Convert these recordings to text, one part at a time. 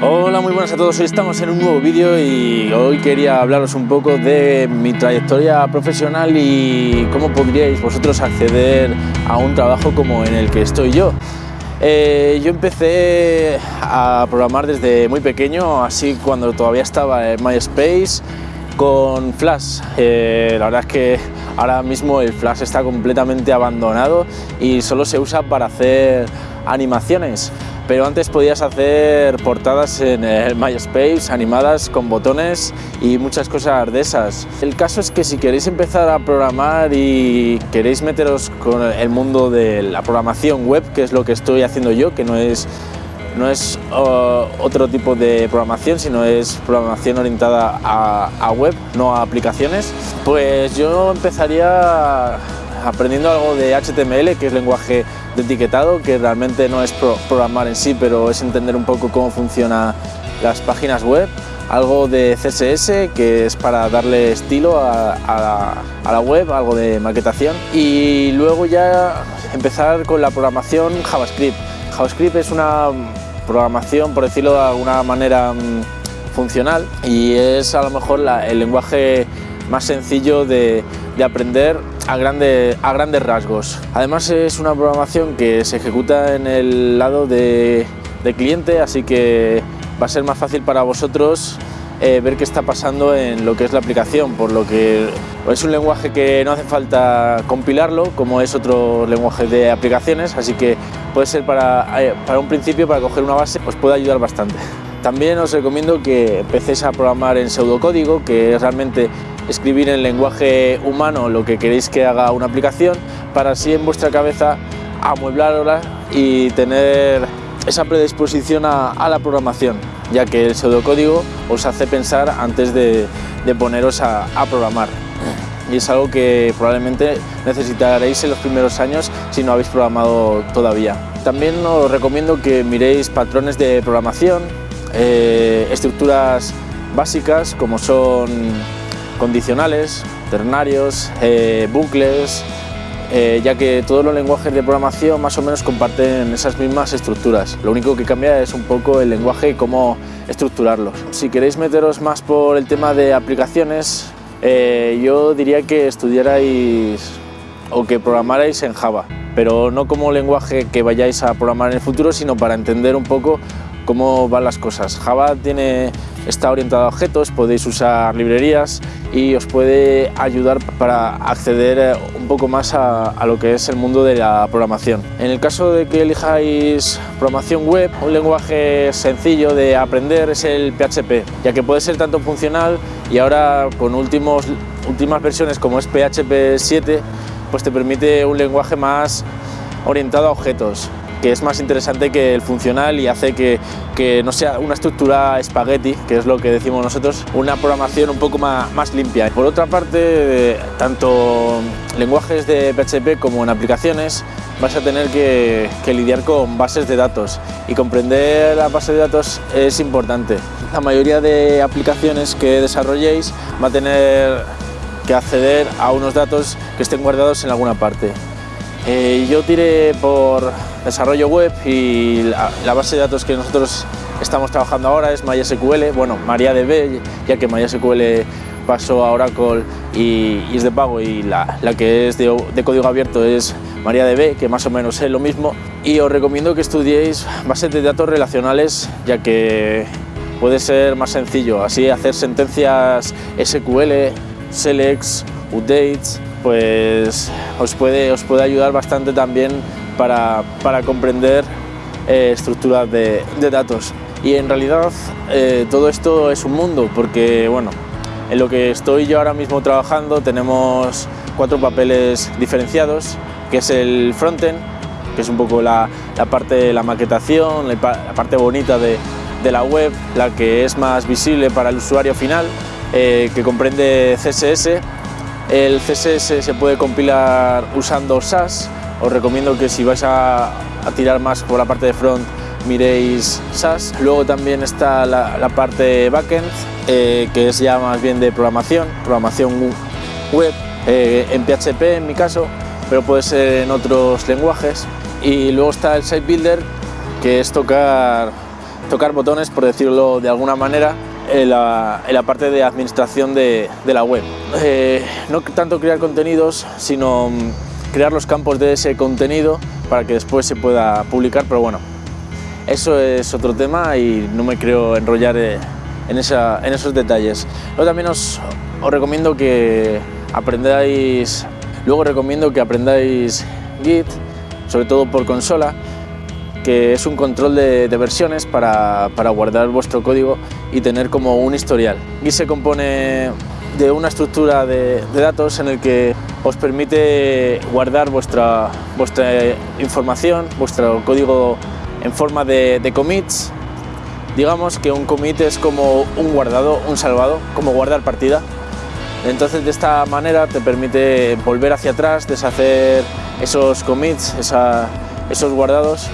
Hola, muy buenas a todos. Hoy estamos en un nuevo vídeo y hoy quería hablaros un poco de mi trayectoria profesional y cómo podríais vosotros acceder a un trabajo como en el que estoy yo. Eh, yo empecé a programar desde muy pequeño, así cuando todavía estaba en MySpace con Flash. Eh, la verdad es que ahora mismo el Flash está completamente abandonado y solo se usa para hacer animaciones pero antes podías hacer portadas en el MySpace, animadas con botones y muchas cosas de esas. El caso es que si queréis empezar a programar y queréis meteros con el mundo de la programación web, que es lo que estoy haciendo yo, que no es no es otro tipo de programación, sino es programación orientada a, a, web, no a aplicaciones, pues yo empezaría aprendiendo algo de HTML, que es lenguaje de etiquetado, que realmente no es programar en sí, pero es entender un poco cómo funcionan las páginas web, algo de CSS, que es para darle estilo a, la, web, algo de maquetación, y luego ya empezar con la programación JavaScript. JavaScript es una programación, por decirlo de alguna manera, mm, funcional y es a lo mejor el lenguaje más sencillo de, de aprender a, a grandes rasgos. Además es una programación que se ejecuta en el lado de, cliente, así que va a ser más fácil para vosotros eh, ver qué está pasando en lo que es la aplicación, por lo que es un lenguaje que no hace falta compilarlo, como es otro lenguaje de aplicaciones, así que puede ser para, eh, para un principio, para coger una base, os puede ayudar bastante. También os recomiendo que empecéis a programar en pseudocódigo, que realmente escribir en lenguaje humano lo que queréis que haga una aplicación para así en vuestra cabeza amueblarla y tener esa predisposición a, la programación, ya que el pseudocódigo os hace pensar antes de, poneros a, programar. Y es algo que probablemente necesitaréis en los primeros años si no habéis programado todavía. También os recomiendo que miréis patrones de programación, eh, estructuras básicas como son condicionales, ternarios, eh, bucles, eh, ya que todos los lenguajes de programación más o menos comparten esas mismas estructuras. Lo único que cambia es un poco el lenguaje y cómo estructurarlos. Si queréis meteros más por el tema de aplicaciones, eh, yo diría que estudiarais o que programarais en Java, pero no como lenguaje que vayáis a programar en el futuro, sino para entender un poco cómo van las cosas. Java tiene, está orientado a objetos, podéis usar librerías y os puede ayudar para acceder eh, un poco más a, lo que es el mundo de la programación. En el caso de que elijáis programación web, un lenguaje sencillo de aprender es el PHP, ya que puede ser tanto funcional y ahora con últimos, últimas versiones como es PHP 7, pues te permite un lenguaje más orientado a objetos que es más interesante que el funcional y hace que, que, no sea una estructura espagueti, que es lo que decimos nosotros, una programación un poco más, más limpia. Por otra parte, tanto lenguajes de PHP como en aplicaciones vas a tener que, que lidiar con bases de datos y comprender la base de datos es importante. La mayoría de aplicaciones que desarrolléis va a tener que acceder a unos datos que estén guardados en alguna parte. Eh, yo tiré por desarrollo web y la, base de datos que nosotros estamos trabajando ahora es MySQL, bueno, MariaDB, ya que MySQL pasó a Oracle y, es de pago y la, que es de, código abierto es MariaDB, que más o menos es lo mismo. Y os recomiendo que estudiéis bases de datos relacionales, ya que puede ser más sencillo, así hacer sentencias SQL, selects, updates, pues os puede, os puede ayudar bastante también para, comprender eh, estructuras de, datos. Y en realidad eh, todo esto es un mundo, porque bueno, en lo que estoy yo ahora mismo trabajando tenemos cuatro papeles diferenciados, que es el frontend, que es un poco la, parte de la maquetación, la, parte bonita de, la web, la que es más visible para el usuario final, eh, que comprende CSS, el CSS se puede compilar usando SAS. Os recomiendo que si vais a, tirar más por la parte de front miréis SAS. Luego también está la, parte backend, eh, que es ya más bien de programación, programación web, eh, en PHP en mi caso, pero puede ser en otros lenguajes. Y luego está el Site Builder, que es tocar tocar botones, por decirlo de alguna manera, en la, parte de administración de, la web. Eh, no tanto crear contenidos, sino mm, crear los campos de ese contenido para que después se pueda publicar, pero bueno, eso es otro tema y no me creo enrollar eh, en, esos detalles. Luego también os, recomiendo que aprendáis, luego recomiendo que aprendáis Git, sobre todo por consola, que es un control de, versiones para, guardar vuestro código y tener como un historial. Git se compone de una estructura de, datos en el que os permite guardar vuestra, vuestra información, vuestro código en forma de, commits. Digamos que un commit es como un guardado, un salvado, como guardar partida. Entonces de esta manera te permite volver hacia atrás, deshacer esos commits, esos guardados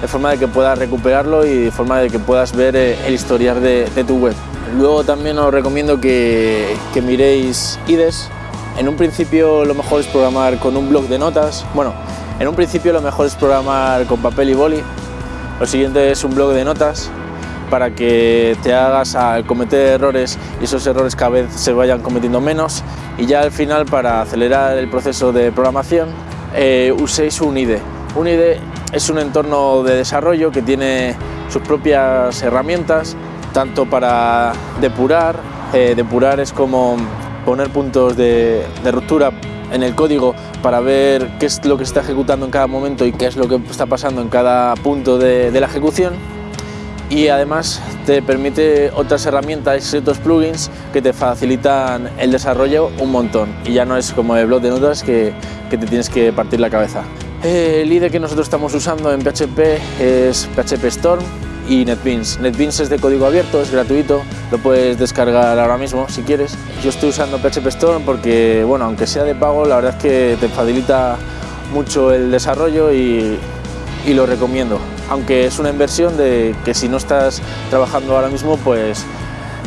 de forma de que puedas recuperarlo y de forma de que puedas ver eh, el historial de, tu web. Luego también os recomiendo que, que, miréis IDES. En un principio lo mejor es programar con un blog de notas. Bueno, en un principio lo mejor es programar con papel y boli. Lo siguiente es un blog de notas para que te hagas a cometer errores y esos errores cada vez se vayan cometiendo menos y ya al final para acelerar el proceso de programación eh, uséis un IDE. Un IDE es un entorno de desarrollo que tiene sus propias herramientas, tanto para depurar, eh, depurar es como poner puntos de, ruptura en el código para ver qué es lo que está ejecutando en cada momento y qué es lo que está pasando en cada punto de, la ejecución y además te permite otras herramientas y otros plugins que te facilitan el desarrollo un montón y ya no es como el blog de notas que te tienes que partir la cabeza. El IDE que nosotros estamos usando en PHP es PHP Storm y NetBeans. NetBeans es de código abierto, es gratuito, lo puedes descargar ahora mismo si quieres. Yo estoy usando PHP Storm porque, bueno, aunque sea de pago, la verdad es que te facilita mucho el desarrollo y, lo recomiendo. Aunque es una inversión de que si no estás trabajando ahora mismo, pues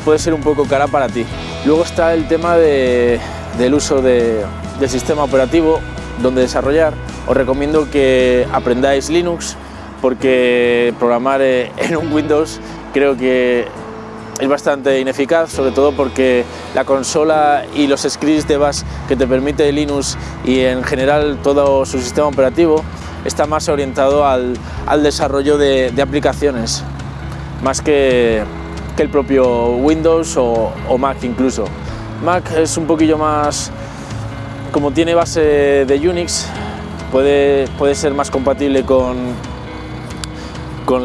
puede ser un poco cara para ti. Luego está el tema del uso del sistema operativo donde desarrollar os recomiendo que aprendáis Linux porque programar eh, en un Windows creo que es bastante ineficaz, sobre todo porque la consola y los scripts de bash que te permite Linux y en general todo su sistema operativo está más orientado al, desarrollo de, aplicaciones, más que, el propio Windows o, o Mac incluso. Mac es un poquillo más, como tiene base de Unix, puede, ser más compatible con,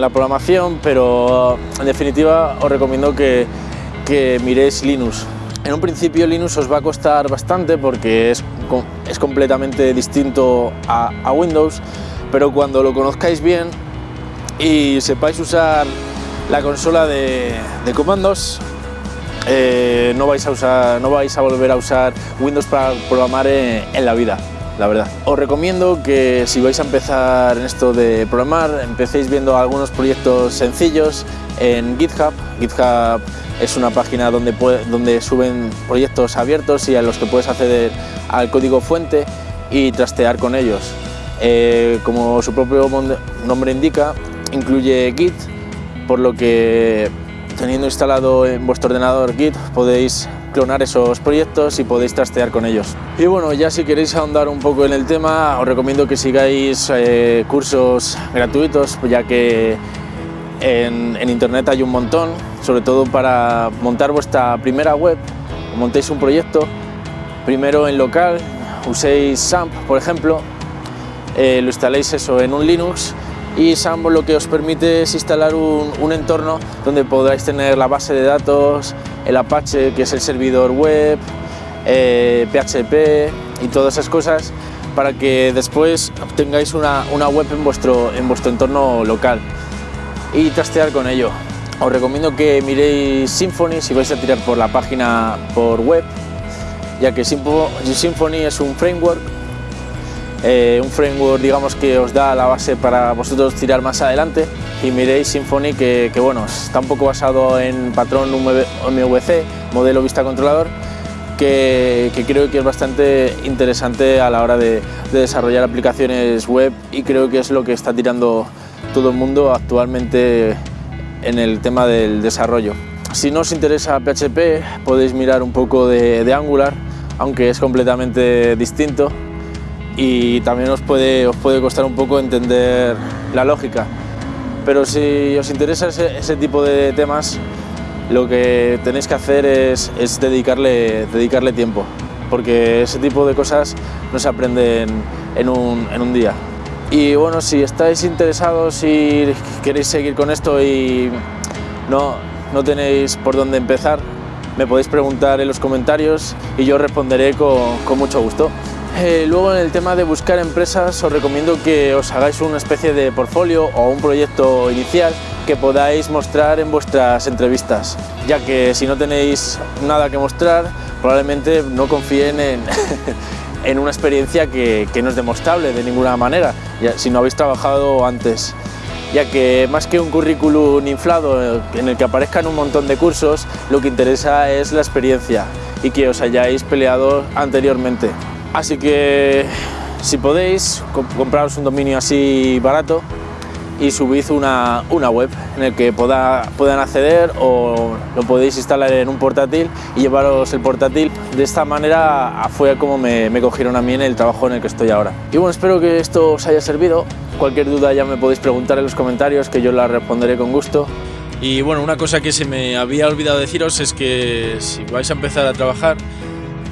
la programación, pero en definitiva os recomiendo que, que miréis Linux. En un principio Linux os va a costar bastante porque es, completamente distinto a, Windows, pero cuando lo conozcáis bien y sepáis usar la consola de, comandos, eh, no vais a volver a usar Windows para programar en la vida la verdad. Os recomiendo que si vais a empezar en esto de programar, empecéis viendo algunos proyectos sencillos en GitHub. GitHub es una página donde, donde suben proyectos abiertos y a los que puedes acceder al código fuente y trastear con ellos. Eh, como su propio nombre indica, incluye Git, por lo que teniendo instalado en vuestro ordenador Git podéis clonar esos proyectos y podéis trastear con ellos. Y bueno, ya si queréis ahondar un poco en el tema, os recomiendo que sigáis eh, cursos gratuitos, ya que en, internet hay un montón, sobre todo para montar vuestra primera web, montéis un proyecto, primero en local, uséis SAMP, por ejemplo, eh, lo instaléis eso en un Linux y SAMP lo que os permite es instalar un, un entorno donde podráis tener la base de datos, el Apache, que es el servidor web, PHP eh, y todas esas cosas para que después tengáis una, web en vuestro, en vuestro entorno local y trastear con ello. Os recomiendo que miréis Symfony si vais a tirar por la página por web, ya que Symfony es un framework, eh, un framework digamos que os da la base para vosotros tirar más adelante y miréis Symfony que, bueno, está un poco basado en patrón MVC, modelo vista controlador, que, creo que es bastante interesante a la hora de, desarrollar aplicaciones web y creo que es lo que está tirando todo el mundo actualmente en el tema del desarrollo. Si no os interesa PHP, podéis mirar un poco de, de Angular, aunque es completamente distinto y también os puede, os puede costar un poco entender la lógica. Pero si os interesa ese, tipo de temas, lo que tenéis que hacer es, es, dedicarle, dedicarle tiempo, porque ese tipo de cosas no se aprenden en un, en un día. Y bueno, si estáis interesados y queréis seguir con esto y no, no tenéis por dónde empezar, me podéis preguntar en los comentarios y yo responderé con, con mucho gusto. Eh, luego en el tema de buscar empresas os recomiendo que os hagáis una especie de portfolio o un proyecto inicial que podáis mostrar en vuestras entrevistas, ya que si no tenéis nada que mostrar probablemente no confíen en, en una experiencia que, que, no es demostrable de ninguna manera, si no habéis trabajado antes ya que más que un currículum inflado en el que aparezcan un montón de cursos, lo que interesa es la experiencia y que os hayáis peleado anteriormente. Así que si podéis, compraros un dominio así barato y subid una, una web en el que puedan acceder o lo podéis instalar en un portátil y llevaros el portátil. De esta manera fue como me, me cogieron a mí en el trabajo en el que estoy ahora. Y bueno, espero que esto os haya servido. Cualquier duda ya me podéis preguntar en los comentarios que yo la responderé con gusto. Y bueno, una cosa que se me había olvidado deciros es que si vais a empezar a trabajar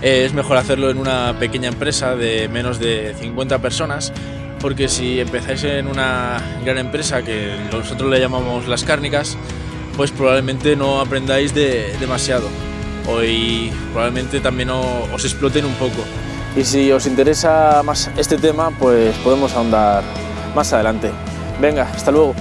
es mejor hacerlo en una pequeña empresa de menos de 50 personas porque si empezáis en una gran empresa que nosotros le llamamos las cárnicas, pues probablemente no aprendáis de, demasiado y probablemente también os exploten un poco. Y si os interesa más este tema, pues podemos ahondar más adelante. Venga, hasta luego.